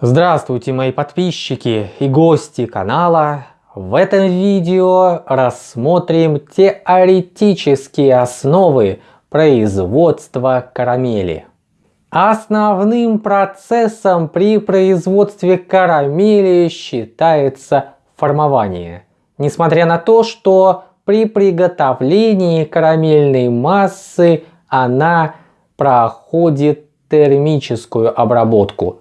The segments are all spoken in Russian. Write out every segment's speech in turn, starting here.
Здравствуйте мои подписчики и гости канала. В этом видео рассмотрим теоретические основы производства карамели. Основным процессом при производстве карамели считается формование. Несмотря на то, что при приготовлении карамельной массы она проходит термическую обработку.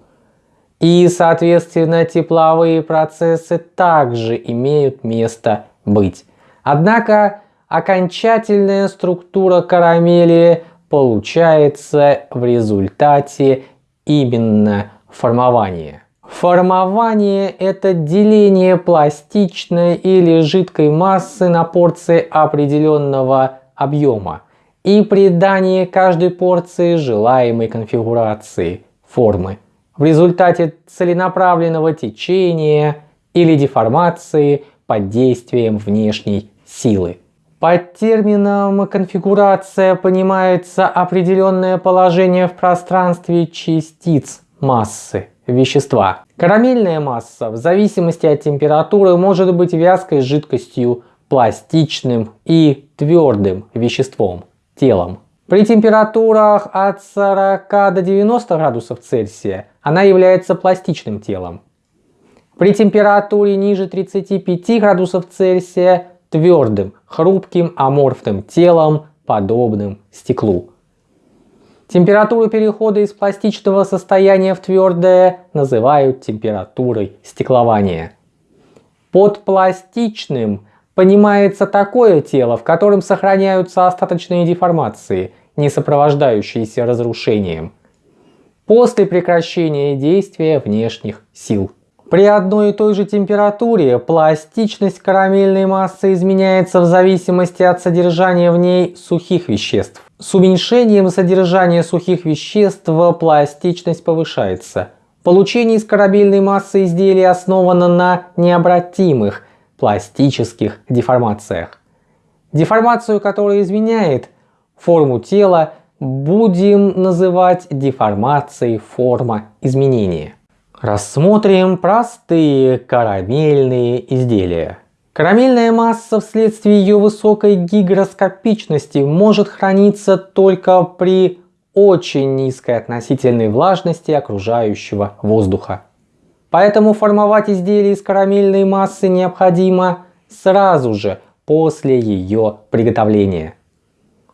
И, соответственно, тепловые процессы также имеют место быть. Однако, окончательная структура карамели получается в результате именно формования. Формование – это деление пластичной или жидкой массы на порции определенного объема и придание каждой порции желаемой конфигурации формы в результате целенаправленного течения или деформации под действием внешней силы. Под термином конфигурация понимается определенное положение в пространстве частиц массы вещества. Карамельная масса в зависимости от температуры может быть вязкой жидкостью, пластичным и твердым веществом, телом. При температурах от 40 до 90 градусов Цельсия она является пластичным телом. При температуре ниже 35 градусов Цельсия твердым, хрупким, аморфным телом, подобным стеклу. Температуру перехода из пластичного состояния в твердое называют температурой стеклования. Под пластичным понимается такое тело, в котором сохраняются остаточные деформации, не сопровождающиеся разрушением, после прекращения действия внешних сил. При одной и той же температуре пластичность карамельной массы изменяется в зависимости от содержания в ней сухих веществ. С уменьшением содержания сухих веществ пластичность повышается. Получение из карамельной массы изделия основано на необратимых пластических деформациях. Деформацию, которая изменяет форму тела, будем называть деформацией форма изменения. Рассмотрим простые карамельные изделия. Карамельная масса вследствие ее высокой гигроскопичности может храниться только при очень низкой относительной влажности окружающего воздуха. Поэтому формовать изделие из карамельной массы необходимо сразу же после ее приготовления.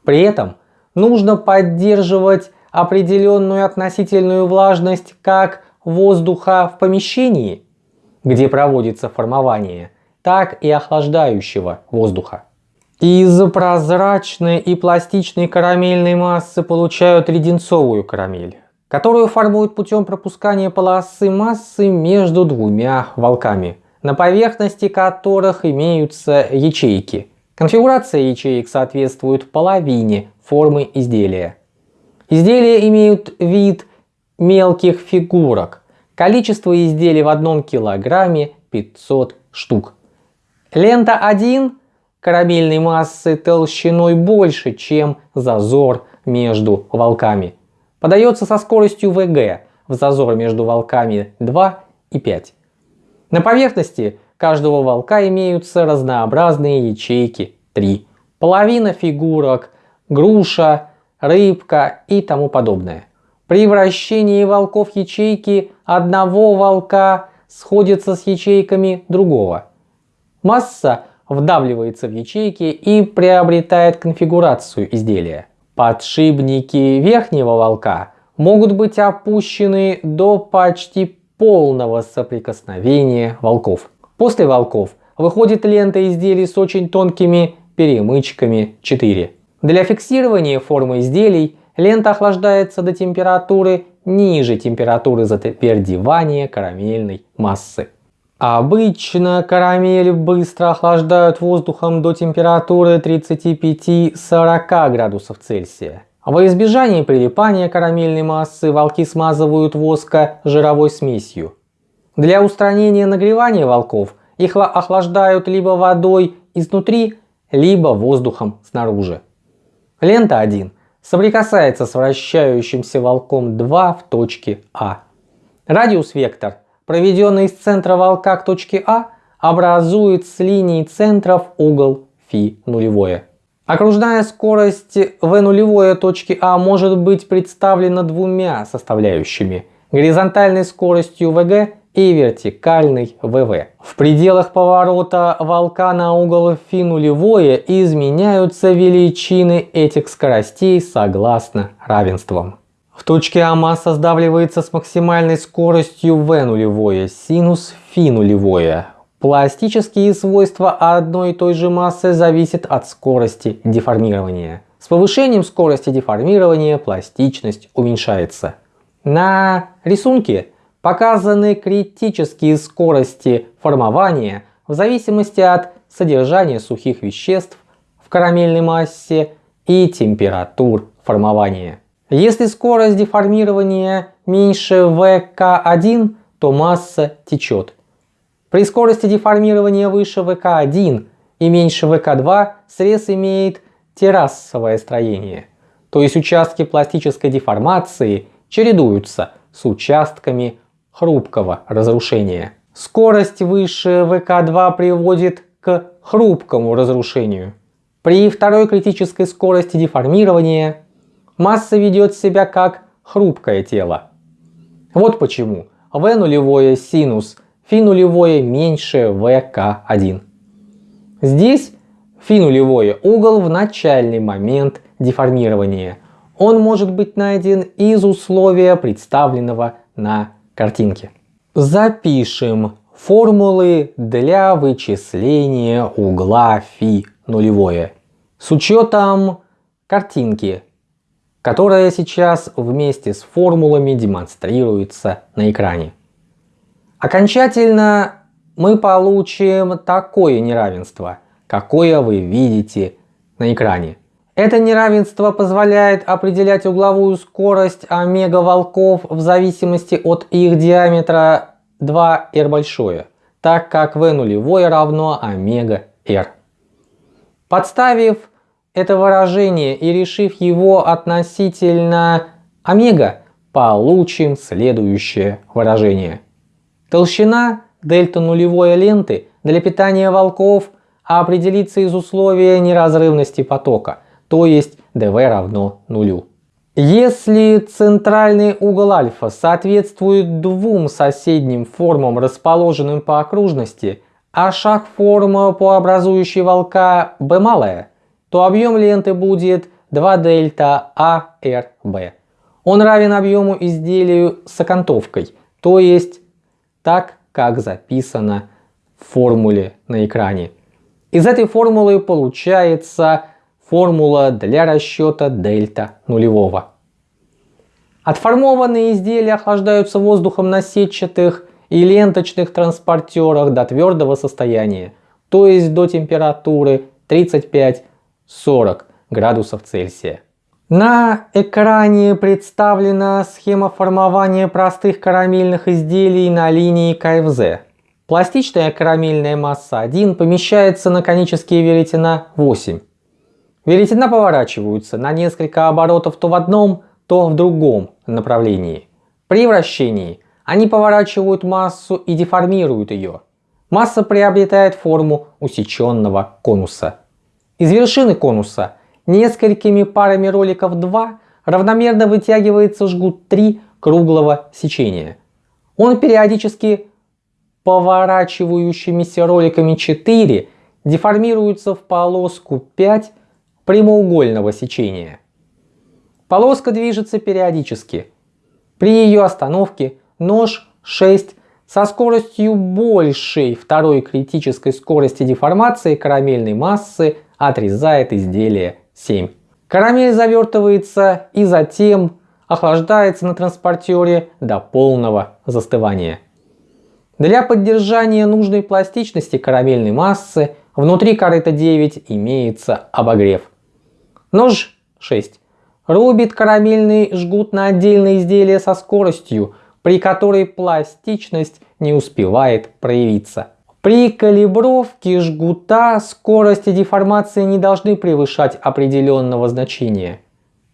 При этом нужно поддерживать определенную относительную влажность как воздуха в помещении, где проводится формование, так и охлаждающего воздуха. Из прозрачной и пластичной карамельной массы получают леденцовую карамель, которую формуют путем пропускания полосы массы между двумя волками, на поверхности которых имеются ячейки. Конфигурация ячеек соответствует половине формы изделия. Изделия имеют вид мелких фигурок. Количество изделий в одном килограмме 500 штук. Лента 1 карамельной массы толщиной больше, чем зазор между волками. Подается со скоростью ВГ в зазор между волками 2 и 5. На поверхности каждого волка имеются разнообразные ячейки 3. Половина фигурок, груша, рыбка и тому подобное. При вращении волков ячейки одного волка сходятся с ячейками другого. Масса вдавливается в ячейки и приобретает конфигурацию изделия. Подшипники верхнего волка могут быть опущены до почти полного соприкосновения волков. После волков выходит лента изделий с очень тонкими перемычками 4. Для фиксирования формы изделий Лента охлаждается до температуры ниже температуры затвердевания карамельной массы. Обычно карамель быстро охлаждают воздухом до температуры 35-40 градусов Цельсия. Во избежание прилипания карамельной массы волки смазывают воска жировой смесью. Для устранения нагревания волков их охлаждают либо водой изнутри, либо воздухом снаружи. Лента 1 соприкасается с вращающимся волком 2 в точке А. Радиус-вектор, проведенный из центра волка к точке А, образует с линией центров угол φ нулевое. Окружная скорость v нулевое точки А может быть представлена двумя составляющими – горизонтальной скоростью vg и вертикальной vv. В пределах поворота волка на угол φ нулевое изменяются величины этих скоростей согласно равенствам. В точке А масса сдавливается с максимальной скоростью v нулевое синус φ нулевое. Пластические свойства одной и той же массы зависят от скорости деформирования. С повышением скорости деформирования пластичность уменьшается. На рисунке показаны критические скорости формования в зависимости от содержания сухих веществ в карамельной массе и температур формования. Если скорость деформирования меньше ВК1, то масса течет. При скорости деформирования выше ВК1 и меньше ВК2 срез имеет террасовое строение, то есть участки пластической деформации чередуются с участками хрупкого разрушения. Скорость выше ВК2 приводит к хрупкому разрушению. При второй критической скорости деформирования масса ведет себя как хрупкое тело. Вот почему V нулевое синус φ нулевое меньше ВК1. Здесь φ нулевое угол в начальный момент деформирования. Он может быть найден из условия, представленного на картинке. Запишем формулы для вычисления угла φ нулевое с учетом картинки, которая сейчас вместе с формулами демонстрируется на экране. Окончательно мы получим такое неравенство, какое вы видите на экране. Это неравенство позволяет определять угловую скорость омега волков в зависимости от их диаметра 2r большое, так как v нулевое равно омега r. Подставив это выражение и решив его относительно омега, получим следующее выражение – Толщина дельта нулевой ленты для питания волков определится из условия неразрывности потока, то есть dv равно нулю. Если центральный угол альфа соответствует двум соседним формам, расположенным по окружности, а шаг форма по образующей волка b малая, то объем ленты будет 2 дельта ARB. Он равен объему изделию с окантовкой, то есть так, как записано в формуле на экране. Из этой формулы получается формула для расчета дельта нулевого. Отформованные изделия охлаждаются воздухом на сетчатых и ленточных транспортерах до твердого состояния, то есть до температуры 35-40 градусов Цельсия. На экране представлена схема формования простых карамельных изделий на линии КФЗ. Пластичная карамельная масса 1 помещается на конические веретена 8. Веретена поворачиваются на несколько оборотов то в одном, то в другом направлении. При вращении они поворачивают массу и деформируют ее. Масса приобретает форму усеченного конуса. Из вершины конуса несколькими парами роликов 2 равномерно вытягивается жгут 3 круглого сечения. Он периодически поворачивающимися роликами 4 деформируется в полоску 5 прямоугольного сечения. Полоска движется периодически. При ее остановке нож 6 со скоростью большей второй критической скорости деформации карамельной массы отрезает изделие 7. Карамель завертывается и затем охлаждается на транспортере до полного застывания. Для поддержания нужной пластичности карамельной массы внутри корыта 9 имеется обогрев. Нож 6 рубит карамельный жгут на отдельные изделия со скоростью, при которой пластичность не успевает проявиться. При калибровке жгута скорости деформации не должны превышать определенного значения.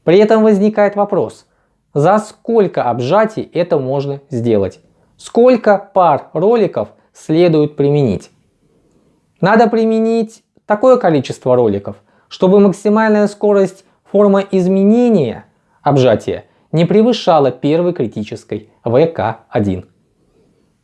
При этом возникает вопрос, за сколько обжатий это можно сделать? сколько пар роликов следует применить. Надо применить такое количество роликов, чтобы максимальная скорость формы изменения обжатия не превышала первой критической ВК1.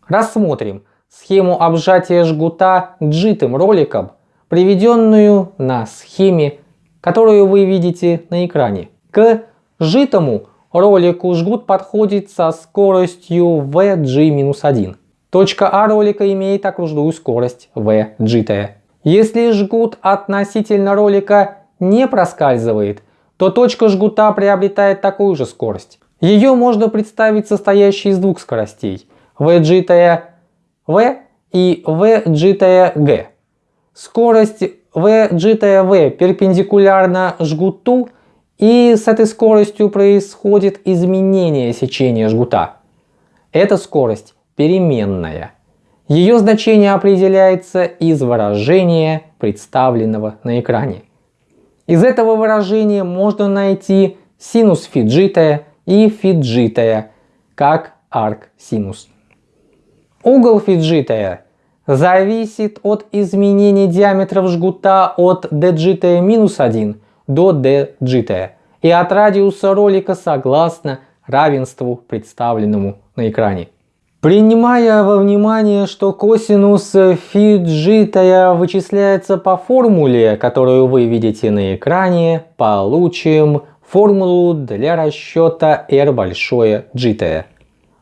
Рассмотрим схему обжатия жгута джитым роликом, приведенную на схеме, которую вы видите на экране. К житому ролику жгут подходит со скоростью VG-1. Точка А ролика имеет окружную скорость VG. Если жгут относительно ролика не проскальзывает, то точка жгута приобретает такую же скорость. Ее можно представить состоящей из двух скоростей VG V и VG G. Скорость VG V перпендикулярна жгуту и с этой скоростью происходит изменение сечения жгута. Эта скорость переменная. Ее значение определяется из выражения, представленного на экране. Из этого выражения можно найти синус фи j-тая и фи j-тая, как арк-синус. Угол фи j-тая зависит от изменения диаметров жгута от dg минус 1 до dg и от радиуса ролика согласно равенству, представленному на экране. Принимая во внимание, что косинус фиджитая вычисляется по формуле, которую вы видите на экране, получим формулу для расчета r большое джитая.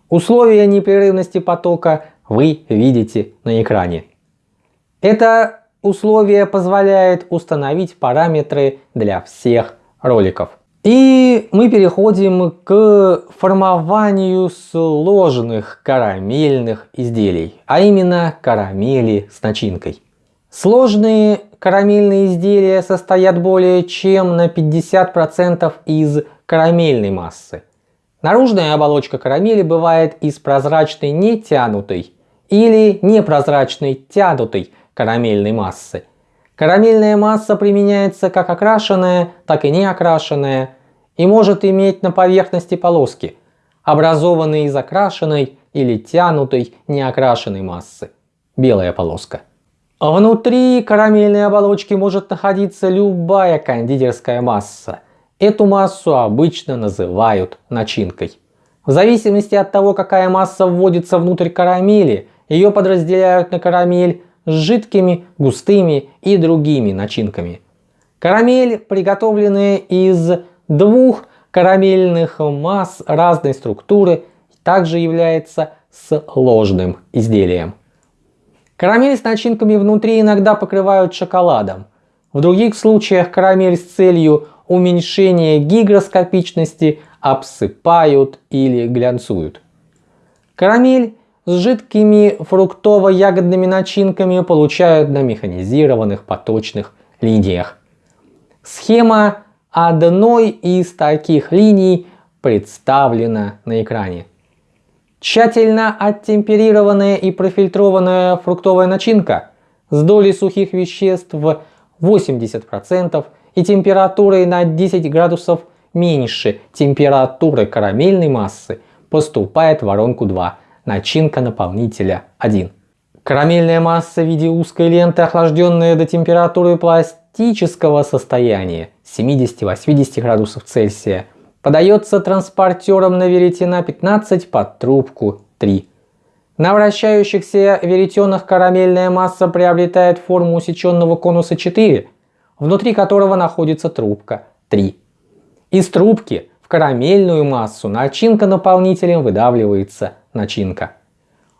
Условия непрерывности потока вы видите на экране. Это условие позволяет установить параметры для всех роликов. И мы переходим к формованию сложных карамельных изделий, а именно карамели с начинкой. Сложные карамельные изделия состоят более чем на 50% из карамельной массы. Наружная оболочка карамели бывает из прозрачной нетянутой или непрозрачной тянутой карамельной массы. Карамельная масса применяется как окрашенная, так и не окрашенная и может иметь на поверхности полоски, образованные из окрашенной или тянутой неокрашенной массы. Белая полоска. Внутри карамельной оболочки может находиться любая кондитерская масса. Эту массу обычно называют начинкой. В зависимости от того, какая масса вводится внутрь карамели, ее подразделяют на карамель с жидкими, густыми и другими начинками. Карамель, приготовленная из двух карамельных масс разной структуры, также является сложным изделием. Карамель с начинками внутри иногда покрывают шоколадом. В других случаях карамель с целью уменьшения гигроскопичности обсыпают или глянцуют. Карамель с жидкими фруктово-ягодными начинками получают на механизированных поточных линиях. Схема одной из таких линий представлена на экране. Тщательно оттемперированная и профильтрованная фруктовая начинка с долей сухих веществ в 80% и температурой на 10 градусов меньше температуры карамельной массы поступает в воронку 2 начинка наполнителя 1. Карамельная масса в виде узкой ленты, охлажденная до температуры пластического состояния 70-80 градусов Цельсия, подается транспортером на веретена 15 под трубку 3. На вращающихся веретенах карамельная масса приобретает форму усеченного конуса 4, внутри которого находится трубка 3. Из трубки в карамельную массу начинка наполнителем выдавливается начинка.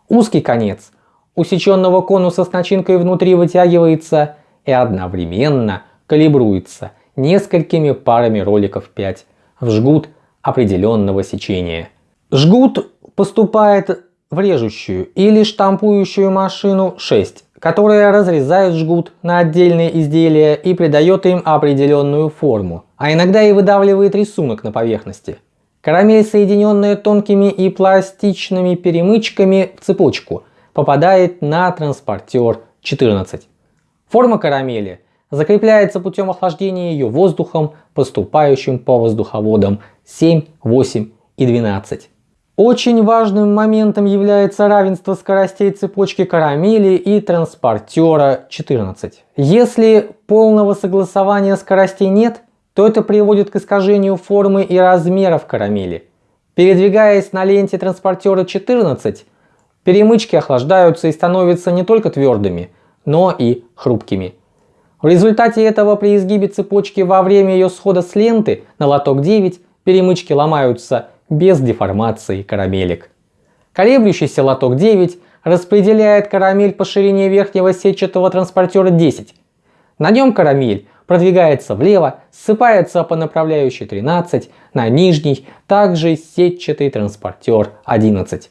Узкий конец усеченного конуса с начинкой внутри вытягивается и одновременно калибруется несколькими парами роликов 5 в жгут определенного сечения. Жгут поступает в режущую или штампующую машину 6, которая разрезает жгут на отдельные изделия и придает им определенную форму, а иногда и выдавливает рисунок на поверхности. Карамель, соединенная тонкими и пластичными перемычками в цепочку, попадает на транспортер 14. Форма карамели закрепляется путем охлаждения ее воздухом, поступающим по воздуховодам 7, 8 и 12. Очень важным моментом является равенство скоростей цепочки карамели и транспортера 14. Если полного согласования скоростей нет, то это приводит к искажению формы и размеров карамели. Передвигаясь на ленте транспортера 14, перемычки охлаждаются и становятся не только твердыми, но и хрупкими. В результате этого при изгибе цепочки во время ее схода с ленты на лоток 9 перемычки ломаются без деформации карамелек. Колеблющийся лоток 9 распределяет карамель по ширине верхнего сетчатого транспортера 10. На нем карамель продвигается влево, ссыпается по направляющей 13, на нижний также сетчатый транспортер 11.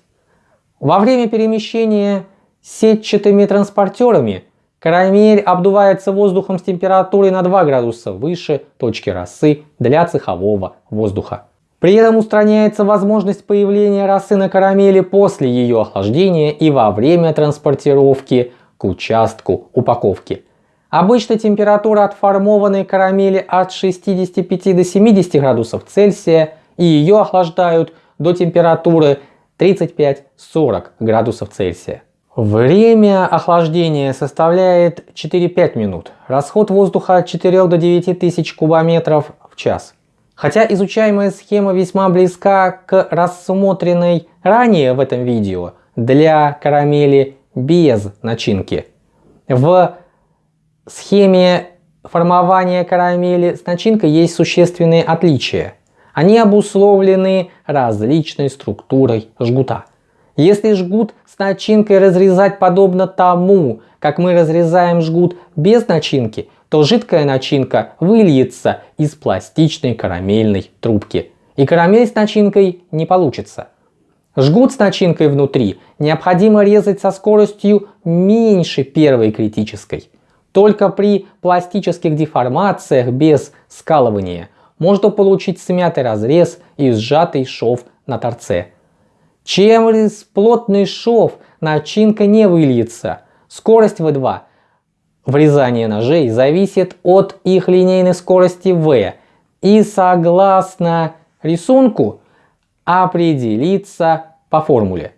Во время перемещения сетчатыми транспортерами Карамель обдувается воздухом с температурой на 2 градуса выше точки росы для цехового воздуха. При этом устраняется возможность появления росы на карамели после ее охлаждения и во время транспортировки к участку упаковки. Обычно температура отформованной карамели от 65 до 70 градусов Цельсия и ее охлаждают до температуры 35-40 градусов Цельсия. Время охлаждения составляет 4-5 минут. Расход воздуха от 4 до 9 тысяч кубометров в час. Хотя изучаемая схема весьма близка к рассмотренной ранее в этом видео для карамели без начинки. В схеме формования карамели с начинкой есть существенные отличия. Они обусловлены различной структурой жгута. Если жгут с начинкой разрезать подобно тому, как мы разрезаем жгут без начинки, то жидкая начинка выльется из пластичной карамельной трубки. И карамель с начинкой не получится. Жгут с начинкой внутри необходимо резать со скоростью меньше первой критической. Только при пластических деформациях без скалывания можно получить смятый разрез и сжатый шов на торце. Через плотный шов начинка не выльется. Скорость V2 врезания ножей зависит от их линейной скорости V и согласно рисунку определится по формуле.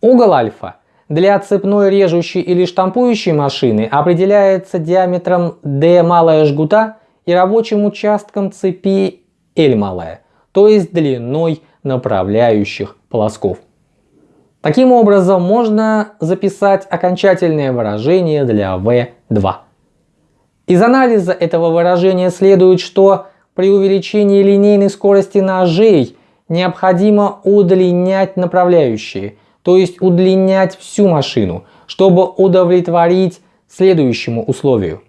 Угол альфа для цепной режущей или штампующей машины определяется диаметром d малая жгута и рабочим участком цепи L малая, то есть длиной направляющих полосков. Таким образом, можно записать окончательное выражение для V2. Из анализа этого выражения следует, что при увеличении линейной скорости ножей необходимо удлинять направляющие, то есть удлинять всю машину, чтобы удовлетворить следующему условию.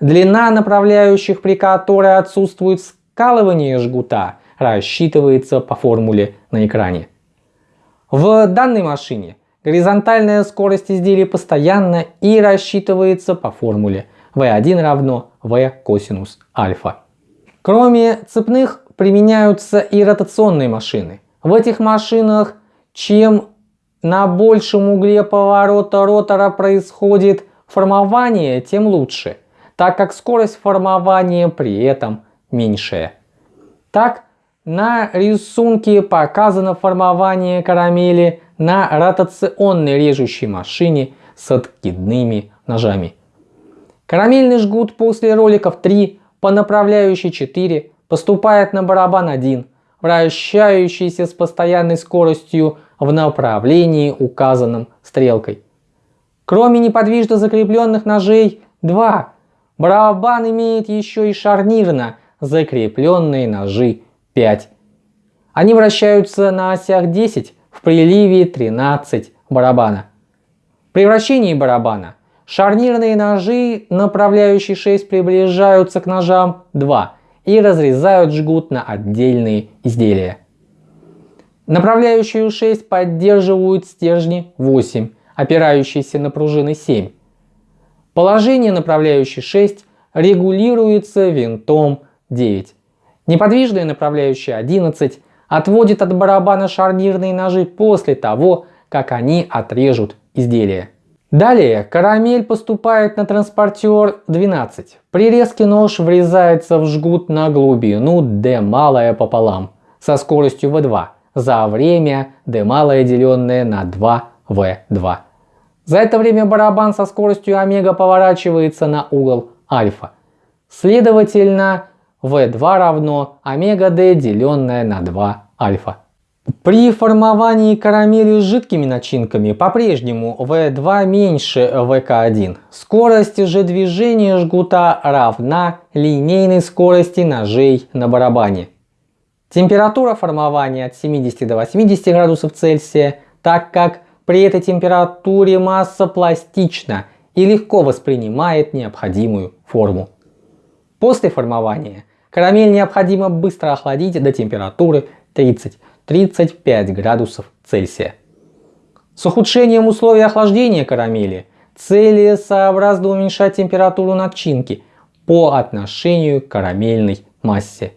Длина направляющих, при которой отсутствует скалывание жгута, рассчитывается по формуле на экране. В данной машине горизонтальная скорость изделия постоянна и рассчитывается по формуле V1 равно V косинус альфа. Кроме цепных применяются и ротационные машины. В этих машинах чем на большем угле поворота ротора происходит формование, тем лучше, так как скорость формования при этом меньшая. Так, на рисунке показано формование карамели на ротационной режущей машине с откидными ножами. Карамельный жгут после роликов 3 по направляющей 4 поступает на барабан 1, вращающийся с постоянной скоростью в направлении указанном стрелкой. Кроме неподвижно закрепленных ножей 2, барабан имеет еще и шарнирно закрепленные ножи 5. Они вращаются на осях 10 в приливе 13 барабана. При вращении барабана шарнирные ножи, направляющие 6, приближаются к ножам 2 и разрезают жгут на отдельные изделия. Направляющую 6 поддерживают стержни 8, опирающиеся на пружины 7. Положение направляющей 6 регулируется винтом 9. Неподвижная направляющая 11 отводит от барабана шарнирные ножи после того, как они отрежут изделие. Далее карамель поступает на транспортер 12. При резке нож врезается в жгут на глубину D малая пополам со скоростью V2 за время d малое деленное на 2v2. За это время барабан со скоростью омега поворачивается на угол альфа. Следовательно, v2 равно омега d деленное на 2 альфа. При формовании карамели с жидкими начинками по-прежнему V2 меньше VK1. Скорость же движения жгута равна линейной скорости ножей на барабане. Температура формования от 70 до 80 градусов Цельсия, так как при этой температуре масса пластична и легко воспринимает необходимую форму. После формования карамель необходимо быстро охладить до температуры 30 35 градусов Цельсия. С ухудшением условий охлаждения карамели целесообразно уменьшать температуру начинки по отношению к карамельной массе.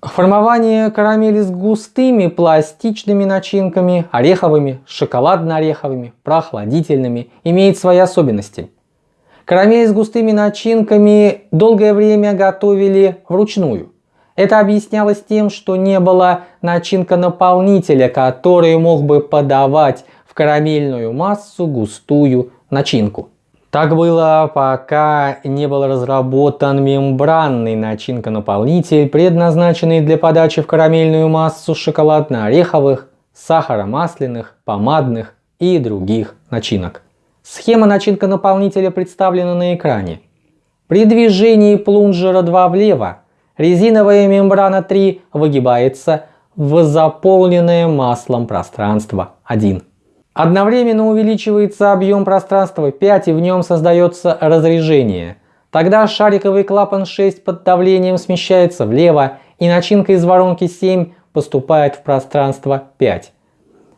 Формование карамели с густыми пластичными начинками, ореховыми, шоколадно-ореховыми, прохладительными, имеет свои особенности. Карамель с густыми начинками долгое время готовили вручную – это объяснялось тем, что не было начинка-наполнителя, который мог бы подавать в карамельную массу густую начинку. Так было, пока не был разработан мембранный начинка-наполнитель, предназначенный для подачи в карамельную массу шоколадно-ореховых, сахаромасляных, помадных и других начинок. Схема начинка-наполнителя представлена на экране. При движении плунжера 2 влево резиновая мембрана 3 выгибается в заполненное маслом пространство 1. Одновременно увеличивается объем пространства 5 и в нем создается разрежение. Тогда шариковый клапан 6 под давлением смещается влево и начинка из воронки 7 поступает в пространство 5.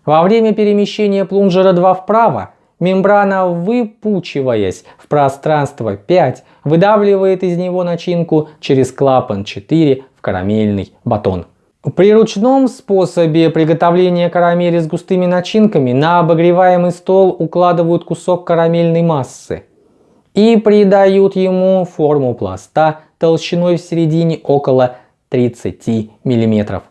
Во время перемещения плунжера 2 вправо Мембрана, выпучиваясь в пространство 5, выдавливает из него начинку через клапан 4 в карамельный батон. При ручном способе приготовления карамели с густыми начинками на обогреваемый стол укладывают кусок карамельной массы и придают ему форму пласта толщиной в середине около 30 мм.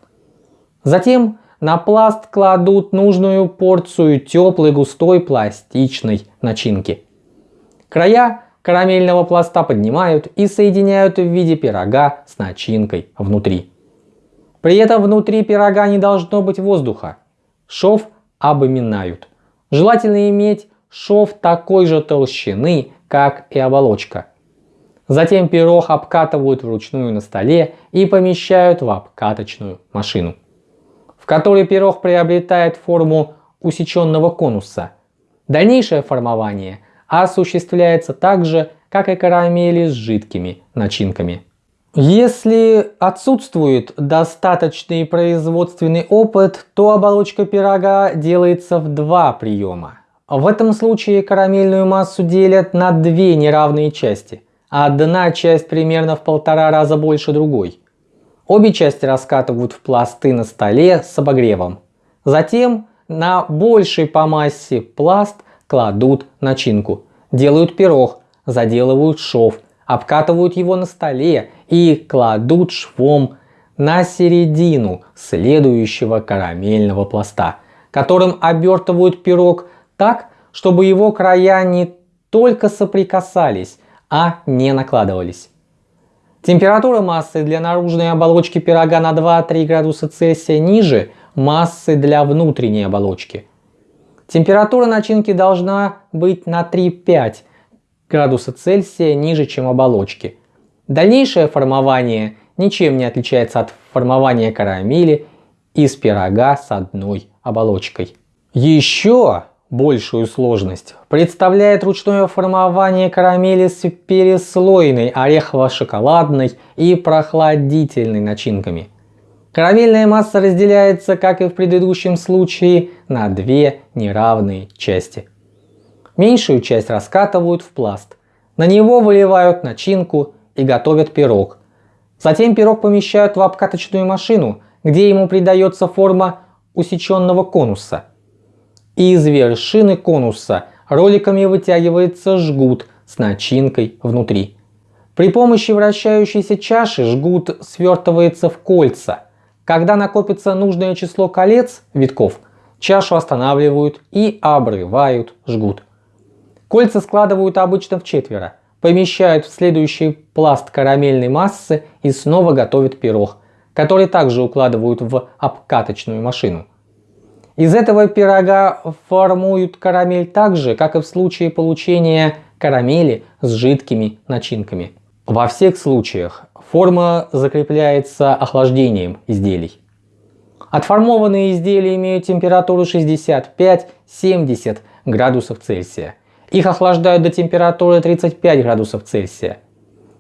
Затем на пласт кладут нужную порцию теплой густой пластичной начинки. Края карамельного пласта поднимают и соединяют в виде пирога с начинкой внутри. При этом внутри пирога не должно быть воздуха. Шов обминают. Желательно иметь шов такой же толщины, как и оболочка. Затем пирог обкатывают вручную на столе и помещают в обкаточную машину которой пирог приобретает форму усеченного конуса. Дальнейшее формование осуществляется так же, как и карамели с жидкими начинками. Если отсутствует достаточный производственный опыт, то оболочка пирога делается в два приема. В этом случае карамельную массу делят на две неравные части. Одна часть примерно в полтора раза больше другой. Обе части раскатывают в пласты на столе с обогревом. Затем на больший по массе пласт кладут начинку. Делают пирог, заделывают шов, обкатывают его на столе и кладут швом на середину следующего карамельного пласта, которым обертывают пирог так, чтобы его края не только соприкасались, а не накладывались. Температура массы для наружной оболочки пирога на 2-3 градуса Цельсия ниже массы для внутренней оболочки. Температура начинки должна быть на 3-5 градуса Цельсия ниже, чем оболочки. Дальнейшее формование ничем не отличается от формования карамели из пирога с одной оболочкой. Еще Большую сложность представляет ручное формование карамели с переслойной орехово-шоколадной и прохладительной начинками. Карамельная масса разделяется, как и в предыдущем случае, на две неравные части. Меньшую часть раскатывают в пласт. На него выливают начинку и готовят пирог. Затем пирог помещают в обкаточную машину, где ему придается форма усеченного конуса – из вершины конуса роликами вытягивается жгут с начинкой внутри. При помощи вращающейся чаши жгут свертывается в кольца, Когда накопится нужное число колец, витков, чашу останавливают и обрывают, жгут. Кольца складывают обычно в четверо, помещают в следующий пласт карамельной массы и снова готовят пирог, который также укладывают в обкаточную машину. Из этого пирога формуют карамель так же, как и в случае получения карамели с жидкими начинками. Во всех случаях форма закрепляется охлаждением изделий. Отформованные изделия имеют температуру 65-70 градусов Цельсия. Их охлаждают до температуры 35 градусов Цельсия.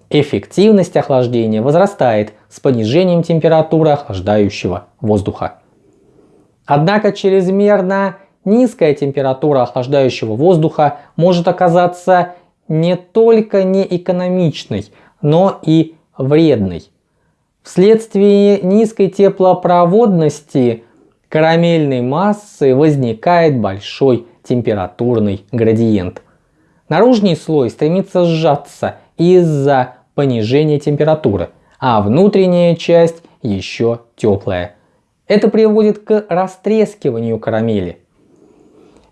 Эффективность охлаждения возрастает с понижением температуры охлаждающего воздуха. Однако чрезмерно низкая температура охлаждающего воздуха может оказаться не только неэкономичной, но и вредной. Вследствие низкой теплопроводности карамельной массы возникает большой температурный градиент. Наружный слой стремится сжаться из-за понижения температуры, а внутренняя часть еще теплая. Это приводит к растрескиванию карамели.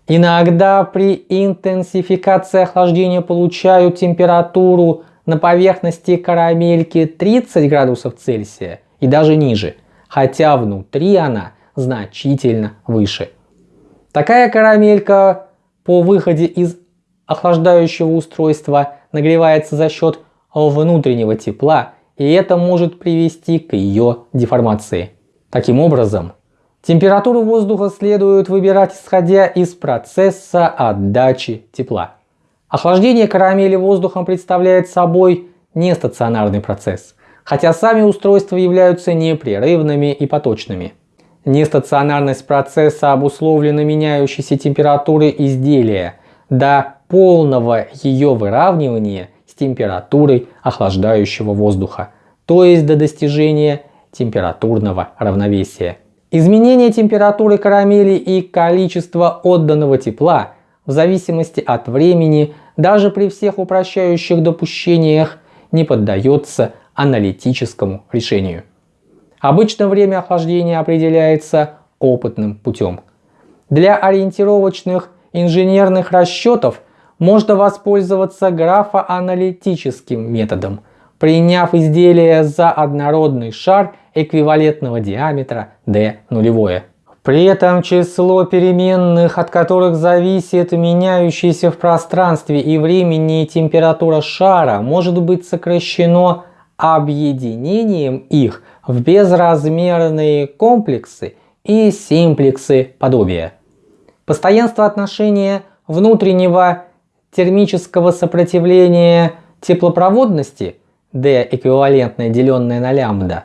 Иногда при интенсификации охлаждения получают температуру на поверхности карамельки 30 градусов Цельсия и даже ниже, хотя внутри она значительно выше. Такая карамелька по выходе из охлаждающего устройства нагревается за счет внутреннего тепла, и это может привести к ее деформации. Таким образом, температуру воздуха следует выбирать исходя из процесса отдачи тепла. Охлаждение карамели воздухом представляет собой нестационарный процесс, хотя сами устройства являются непрерывными и поточными. Нестационарность процесса обусловлена меняющейся температурой изделия до полного ее выравнивания с температурой охлаждающего воздуха, то есть до достижения температурного равновесия. Изменение температуры карамели и количество отданного тепла в зависимости от времени даже при всех упрощающих допущениях не поддается аналитическому решению. Обычно время охлаждения определяется опытным путем. Для ориентировочных инженерных расчетов можно воспользоваться графоаналитическим методом, приняв изделие за однородный шар эквивалентного диаметра d нулевое. При этом число переменных, от которых зависит меняющийся в пространстве и времени температура шара, может быть сокращено объединением их в безразмерные комплексы и симплексы подобия. Постоянство отношения внутреннего термического сопротивления теплопроводности D эквивалентное деленное на лямбда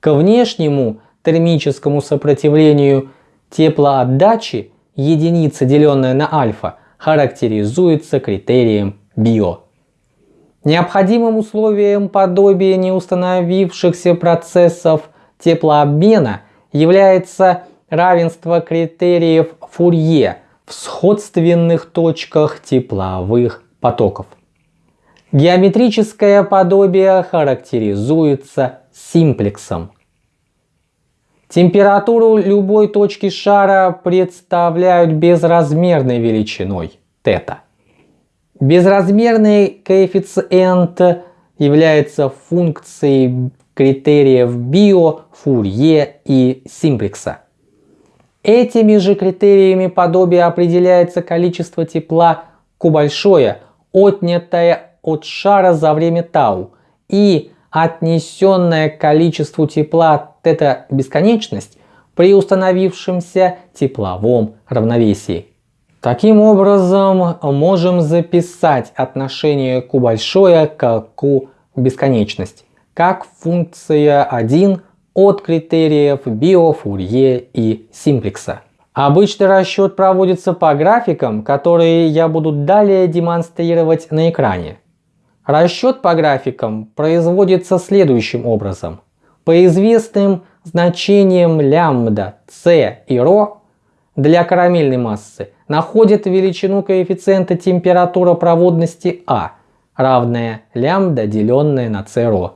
к внешнему термическому сопротивлению теплоотдачи единица деленная на альфа характеризуется критерием био. Необходимым условием подобия неустановившихся процессов теплообмена является равенство критериев Фурье в сходственных точках тепловых потоков. Геометрическое подобие характеризуется симплексом. Температуру любой точки шара представляют безразмерной величиной θ. Безразмерный коэффициент является функцией критериев Био, Фурье и Симплекса. Этими же критериями подобия определяется количество тепла Q большое, отнятое от шара за время тау, и отнесенное к количеству тепла θ бесконечность при установившемся тепловом равновесии. Таким образом, можем записать отношение Q большое к Q бесконечность как функция 1 от критериев Био, Фурье и Симплекса. Обычный расчет проводится по графикам, которые я буду далее демонстрировать на экране. Расчет по графикам производится следующим образом. По известным значениям лямбда, c и ρ для карамельной массы находят величину коэффициента температура проводности А, равная лямбда, деленная на c ρ,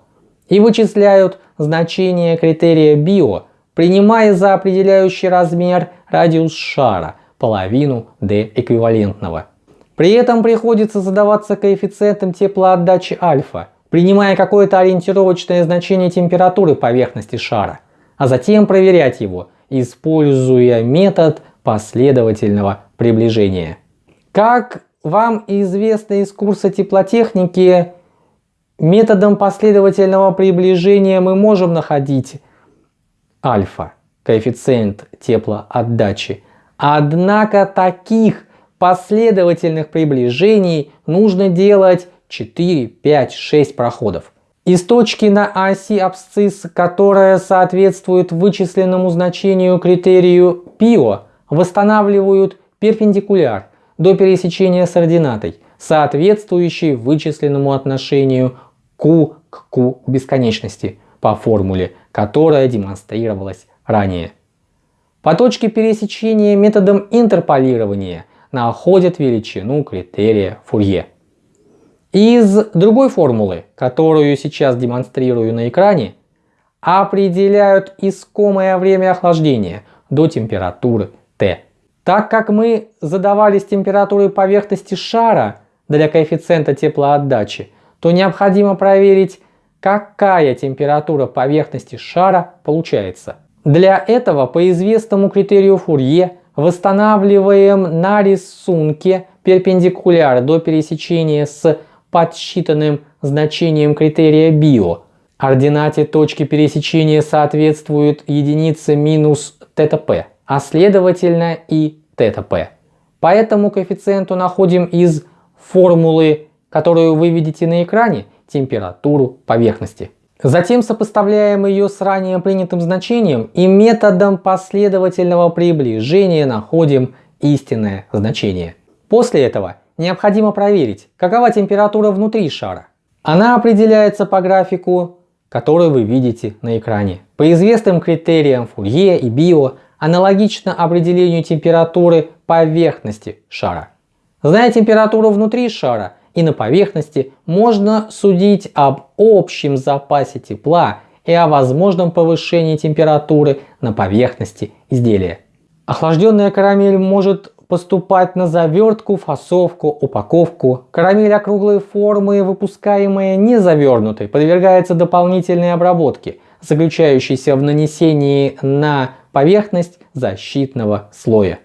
и вычисляют значение критерия био принимая за определяющий размер радиус шара, половину d эквивалентного. При этом приходится задаваться коэффициентом теплоотдачи альфа, принимая какое-то ориентировочное значение температуры поверхности шара, а затем проверять его, используя метод последовательного приближения. Как вам известно из курса теплотехники, методом последовательного приближения мы можем находить альфа, коэффициент теплоотдачи. Однако таких последовательных приближений нужно делать 4, 5, 6 проходов. Из точки на оси абсцисс, которая соответствует вычисленному значению критерию ПИО, восстанавливают перпендикуляр до пересечения с ординатой, соответствующий вычисленному отношению Q к Q бесконечности по формуле, которая демонстрировалась ранее. По точке пересечения методом интерполирования находят величину критерия Фурье. Из другой формулы, которую сейчас демонстрирую на экране, определяют искомое время охлаждения до температуры Т. Так как мы задавались температурой поверхности шара для коэффициента теплоотдачи, то необходимо проверить, какая температура поверхности шара получается. Для этого по известному критерию Фурье восстанавливаем на рисунке перпендикуляр до пересечения с подсчитанным значением критерия био. Ординате точки пересечения соответствует единице минус ТТП, а следовательно и ТТП. По этому коэффициенту находим из формулы, которую вы видите на экране, температуру поверхности. Затем сопоставляем ее с ранее принятым значением и методом последовательного приближения находим истинное значение. После этого необходимо проверить, какова температура внутри шара. Она определяется по графику, который вы видите на экране. По известным критериям Фурье и Био, аналогично определению температуры поверхности шара. Зная температуру внутри шара, и на поверхности можно судить об общем запасе тепла и о возможном повышении температуры на поверхности изделия. Охлажденная карамель может поступать на завертку, фасовку, упаковку. Карамель округлой формы, выпускаемая не завернутой, подвергается дополнительной обработке, заключающейся в нанесении на поверхность защитного слоя.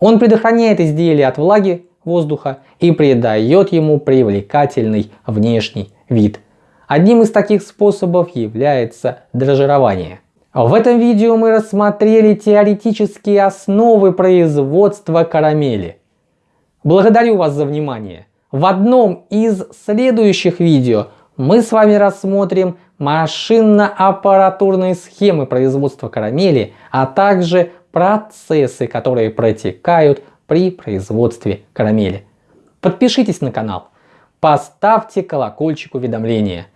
Он предохраняет изделие от влаги, воздуха и придает ему привлекательный внешний вид. Одним из таких способов является дрожжирование. В этом видео мы рассмотрели теоретические основы производства карамели. Благодарю вас за внимание. В одном из следующих видео мы с вами рассмотрим машинно-аппаратурные схемы производства карамели, а также процессы, которые протекают при производстве карамели. Подпишитесь на канал, поставьте колокольчик уведомления,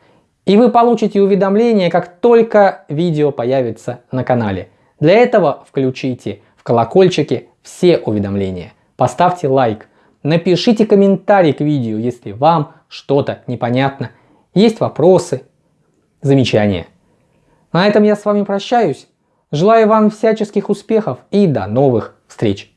и вы получите уведомления, как только видео появится на канале. Для этого включите в колокольчике все уведомления, поставьте лайк, напишите комментарий к видео, если вам что-то непонятно, есть вопросы, замечания. На этом я с вами прощаюсь. Желаю вам всяческих успехов и до новых встреч.